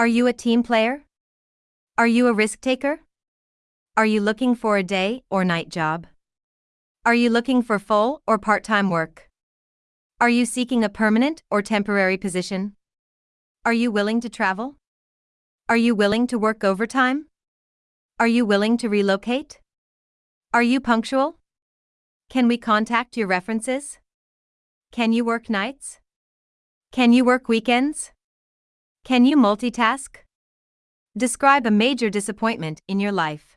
Are you a team player? Are you a risk taker? Are you looking for a day or night job? Are you looking for full or part time work? Are you seeking a permanent or temporary position? Are you willing to travel? Are you willing to work overtime? Are you willing to relocate? Are you punctual? Can we contact your references? Can you work nights? Can you work weekends? Can you multitask? Describe a major disappointment in your life.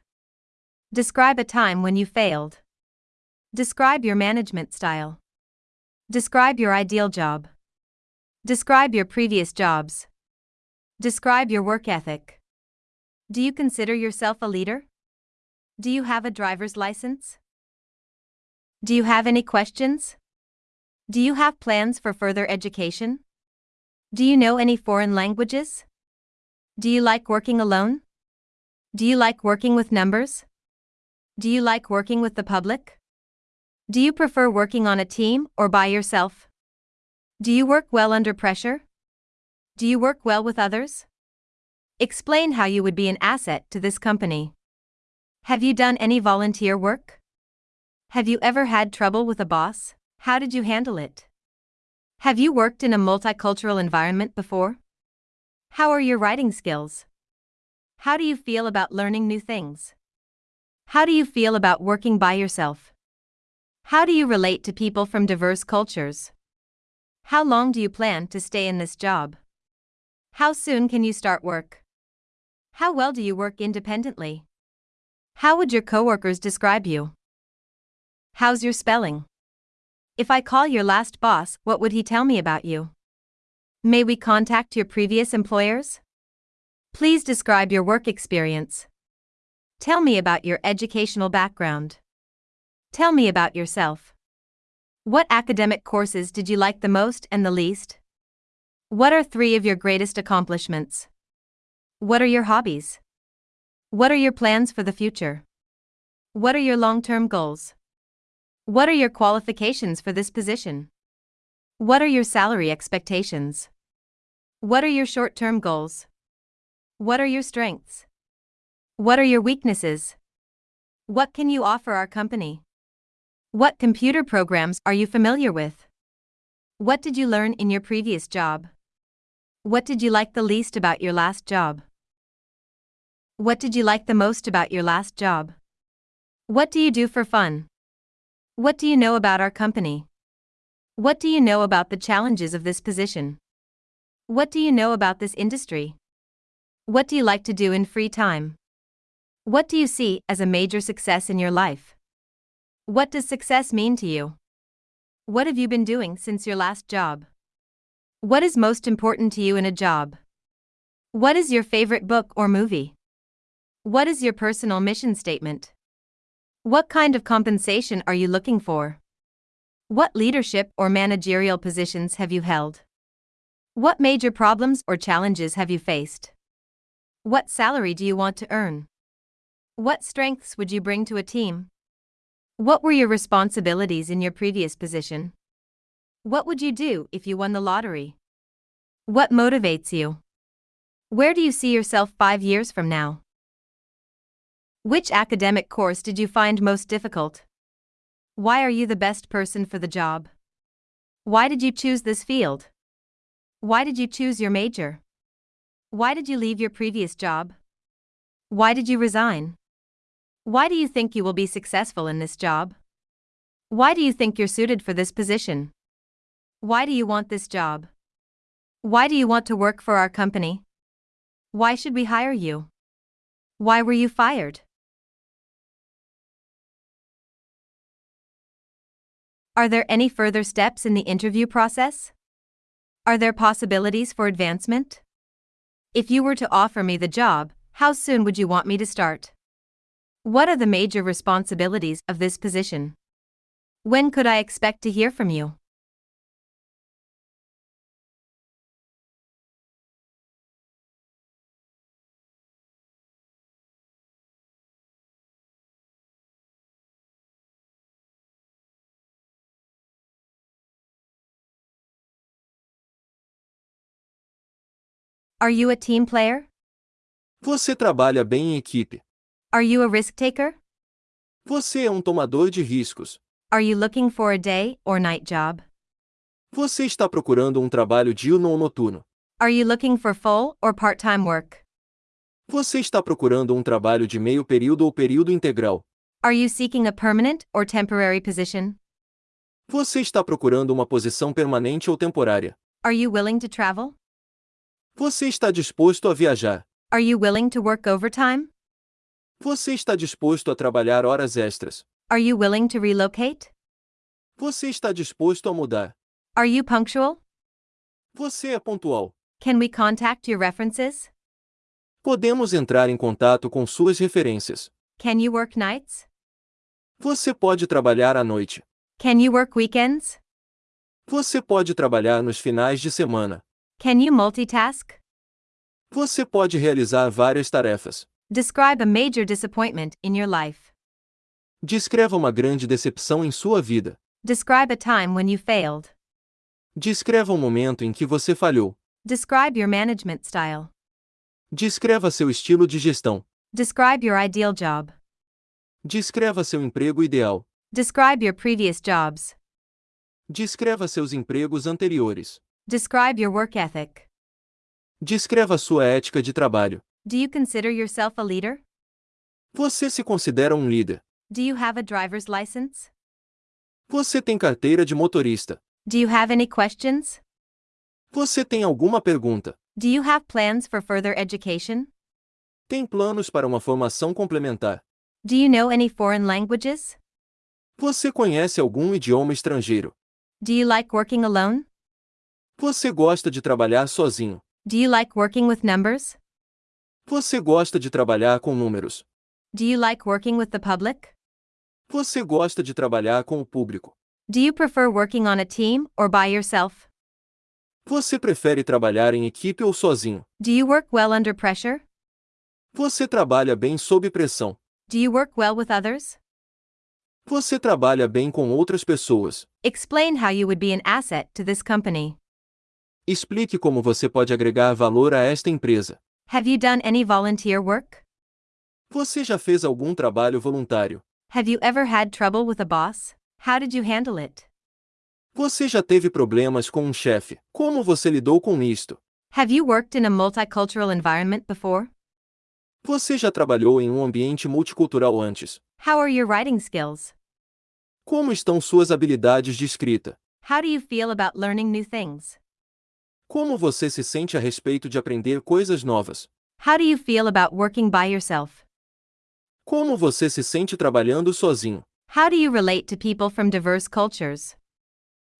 Describe a time when you failed. Describe your management style. Describe your ideal job. Describe your previous jobs. Describe your work ethic. Do you consider yourself a leader? Do you have a driver's license? Do you have any questions? Do you have plans for further education? Do you know any foreign languages? Do you like working alone? Do you like working with numbers? Do you like working with the public? Do you prefer working on a team or by yourself? Do you work well under pressure? Do you work well with others? Explain how you would be an asset to this company. Have you done any volunteer work? Have you ever had trouble with a boss? How did you handle it? Have you worked in a multicultural environment before? How are your writing skills? How do you feel about learning new things? How do you feel about working by yourself? How do you relate to people from diverse cultures? How long do you plan to stay in this job? How soon can you start work? How well do you work independently? How would your coworkers describe you? How's your spelling? If I call your last boss, what would he tell me about you? May we contact your previous employers? Please describe your work experience. Tell me about your educational background. Tell me about yourself. What academic courses did you like the most and the least? What are three of your greatest accomplishments? What are your hobbies? What are your plans for the future? What are your long term goals? What are your qualifications for this position? What are your salary expectations? What are your short term goals? What are your strengths? What are your weaknesses? What can you offer our company? What computer programs are you familiar with? What did you learn in your previous job? What did you like the least about your last job? What did you like the most about your last job? What do you do for fun? What do you know about our company? What do you know about the challenges of this position? What do you know about this industry? What do you like to do in free time? What do you see as a major success in your life? What does success mean to you? What have you been doing since your last job? What is most important to you in a job? What is your favorite book or movie? What is your personal mission statement? What kind of compensation are you looking for? What leadership or managerial positions have you held? What major problems or challenges have you faced? What salary do you want to earn? What strengths would you bring to a team? What were your responsibilities in your previous position? What would you do if you won the lottery? What motivates you? Where do you see yourself five years from now? Which academic course did you find most difficult? Why are you the best person for the job? Why did you choose this field? Why did you choose your major? Why did you leave your previous job? Why did you resign? Why do you think you will be successful in this job? Why do you think you're suited for this position? Why do you want this job? Why do you want to work for our company? Why should we hire you? Why were you fired? Are there any further steps in the interview process? Are there possibilities for advancement? If you were to offer me the job, how soon would you want me to start? What are the major responsibilities of this position? When could I expect to hear from you? Are you a team player? Você trabalha bem em equipe. Are you a risk taker? Você é um tomador de riscos. Are you looking for a day or night job? Você está procurando um trabalho diurno ou noturno. Are you looking for full or part time work? Você está procurando um trabalho de meio período ou período integral. Are you seeking a permanent or temporary position? Você está procurando uma posição permanente ou temporária. Are you willing to travel? Você está disposto a viajar. Are you willing to work overtime? Você está disposto a trabalhar horas extras. Are you willing to relocate? Você está disposto a mudar. Are you punctual? Você é pontual. Can we contact your references? Podemos entrar em contato com suas referências. Can you work nights? Você pode trabalhar à noite. Can you work weekends? Você pode trabalhar nos finais de semana. Can you multitask? Você pode realizar várias tarefas. Describe a major disappointment in your life. Descreva uma grande decepção em sua vida. Describe a time when you failed. Descreva um momento em que você falhou. Describe your management style. Descreva seu estilo de gestão. Describe your ideal job. Descreva seu emprego ideal. Describe your previous jobs. Descreva seus empregos anteriores. Describe your work ethic. Descreva sua ética de trabalho. Do you consider yourself a leader? Você se considera um líder. Do you have a driver's license? Você tem carteira de motorista. Do you have any questions? Você tem alguma pergunta? Do you have plans for further education? Tem planos para uma formação complementar? Do you know any foreign languages? Você conhece algum idioma estrangeiro? Do you like working alone? Você gosta de trabalhar sozinho? Do you like working with numbers? Você gosta de trabalhar com números? Do you like working with the public? Você gosta de trabalhar com o público? Do you prefer working on a team or by yourself? Você prefere trabalhar em equipe ou sozinho? Do you work well under pressure? Você trabalha bem sob pressão? Do you work well with others? Você trabalha bem com outras pessoas? Explain how you would be an asset to this company. Explique como você pode agregar valor a esta empresa. Have you done any volunteer work? Você já fez algum trabalho voluntário? Have you ever had trouble with a boss? How did you handle it? Você já teve problemas com um chefe? Como você lidou com isto? Have you worked in a multicultural environment before? Você já trabalhou em um ambiente multicultural antes? How are your writing skills? Como estão suas habilidades de escrita? How do you feel about learning new things? Como você se sente a respeito de aprender coisas novas? How do you feel about working by yourself? Como você se sente trabalhando sozinho? How do you relate to people from diverse cultures?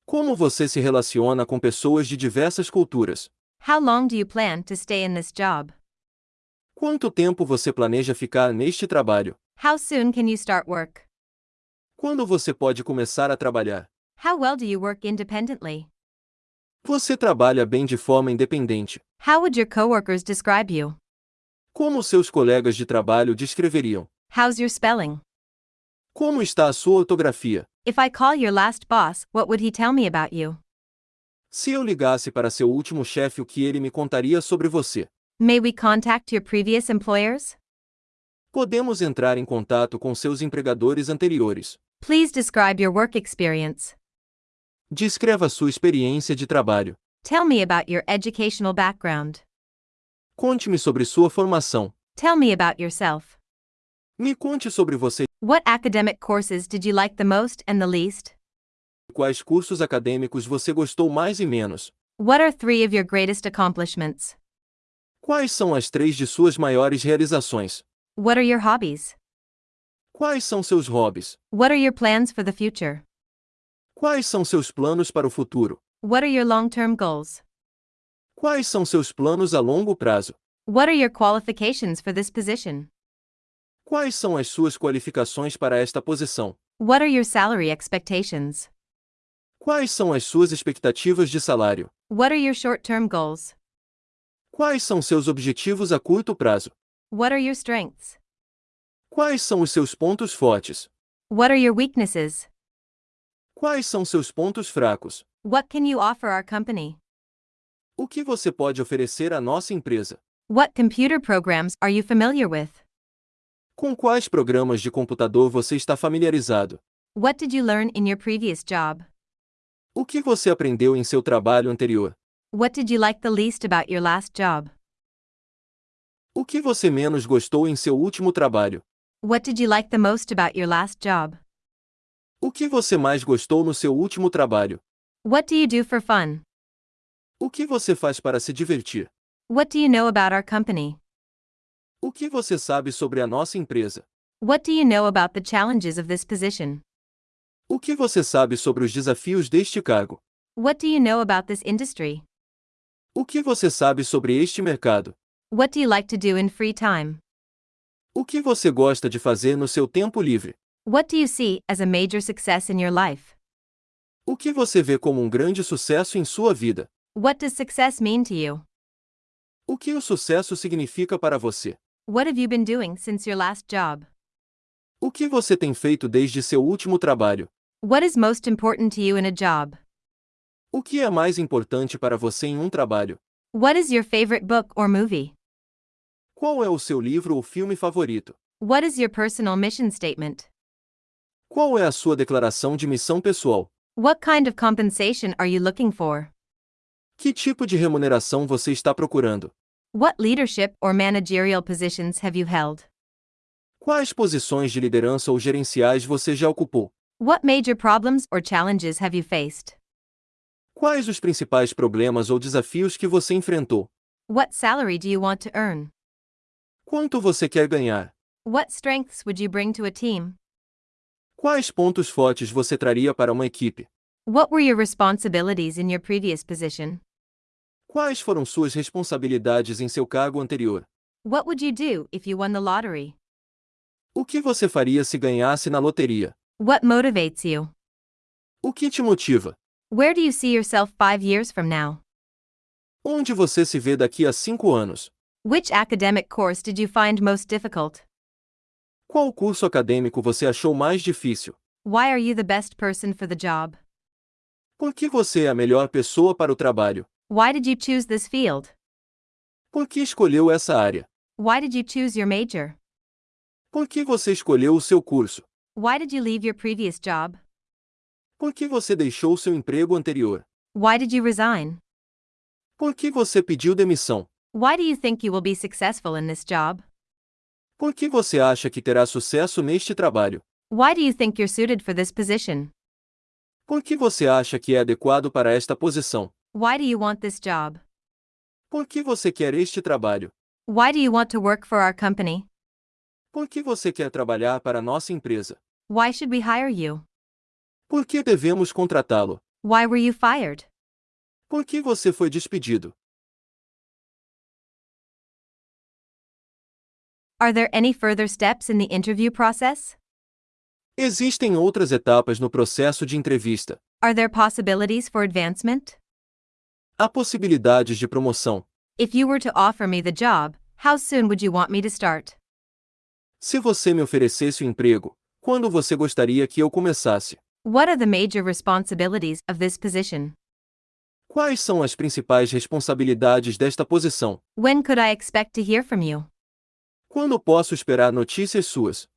Como você se relaciona com pessoas de diversas culturas? How long do you plan to stay in this job? Quanto tempo você planeja ficar neste trabalho? How soon can you start work? Quando você pode começar a trabalhar? How well do you work independently? Você trabalha bem de forma independente. How would your coworkers describe you? Como seus colegas de trabalho descreveriam? How's your spelling? Como está a sua ortografia? If I call your last boss, what would he tell me about you? Se eu ligasse para seu último chefe, o que ele me contaria sobre você? May we contact your previous employers? Podemos entrar em contato com seus empregadores anteriores. Please describe your work experience. Descreva sua experiência de trabalho. Tell me about your educational background. Conte-me sobre sua formação. Tell me about yourself. Me conte sobre você. What academic courses did you like the most and the least? Quais cursos acadêmicos você gostou mais e menos? What are three of your greatest accomplishments? Quais são as três de suas maiores realizações? What are your hobbies? Quais são seus hobbies? What are your plans for the future? Quais são seus planos para o futuro? What are your long term goals? Quais são seus planos a longo prazo? What are your qualifications for this position? Quais são as suas qualificações para esta posição? What are your salary expectations? Quais são as suas expectativas de salário? What are your short term goals? Quais são seus objetivos a curto prazo? What are your strengths? Quais são os seus pontos fortes? What are your weaknesses? Quais são seus pontos fracos? What can you offer our company? O que você pode oferecer à nossa empresa? What computer programs are you familiar with? Com quais programas de computador você está familiarizado? What did you learn in your previous job? O que você aprendeu em seu trabalho anterior? What did you like the least about your last job? O que você menos gostou em seu último trabalho? What did you like the most about your last job? O que você mais gostou no seu último trabalho? What do you do for fun? O que você faz para se divertir? What do you know about our company? O que você sabe sobre a nossa empresa? What do you know about the challenges of this position? O que você sabe sobre os desafios deste cargo? What do you know about this industry? O que você sabe sobre este mercado? What do you like to do in free time? O que você gosta de fazer no seu tempo livre? What do you see as a major success in your life? O que você vê como um grande sucesso em sua vida? What does success mean to you? O que o sucesso significa para você? What have you been doing since your last job? O que você tem feito desde seu último trabalho? What is most important to you in a job? O que é mais importante para você em um trabalho? What is your favorite book or movie? Qual é o seu livro ou filme favorito? What is your personal mission statement? Qual é a sua declaração de missão pessoal? What kind of compensation are you looking for? Que tipo de remuneração você está procurando? What leadership or managerial positions have you held? Quais posições de liderança ou gerenciais você já ocupou? What major problems or challenges have you faced? Quais os principais problemas ou desafios que você enfrentou? What salary do you want to earn? Quanto você quer ganhar? What strengths would you bring to a team? Quais pontos fortes você traria para uma equipe? What were your responsibilities in your previous position? Quais foram suas responsabilidades em seu cargo anterior? What would you do if you won the lottery? O que você faria se ganhasse na loteria? What motivates you? O que te motiva? Where do you see yourself five years from now? Onde você se vê daqui a cinco anos? Which academic course did you find most difficult? Qual curso acadêmico você achou mais difícil? Why are you the best person for the job? Por que você é a melhor pessoa para o trabalho? Why did you choose this field? Por que escolheu essa área? Why did you choose your major? Por que você escolheu o seu curso? Why did you leave your previous job? Por que você deixou seu emprego anterior? Why did you resign? Por que você pediu demissão? Why do you think you will be successful in this job? Por que você acha que terá sucesso neste trabalho? Why do you think you're suited for this position? Por que você acha que é adequado para esta posição? Why do you want this job? Por que você quer este trabalho? Why do you want to work for our company? Por que você quer trabalhar para nossa empresa? Why should we hire you? Por que devemos contratá-lo? Why were you fired? Por que você foi despedido? Are there any further steps in the interview process? Existem outras etapas no processo de entrevista. Are there possibilities for advancement? Há possibilidades de promoção. If you were to offer me the job, how soon would you want me to start? Se você me oferecesse o emprego, quando você gostaria que eu começasse? What are the major responsibilities of this position? Quais são as principais responsabilidades desta posição? When could I expect to hear from you? Quando posso esperar notícias suas?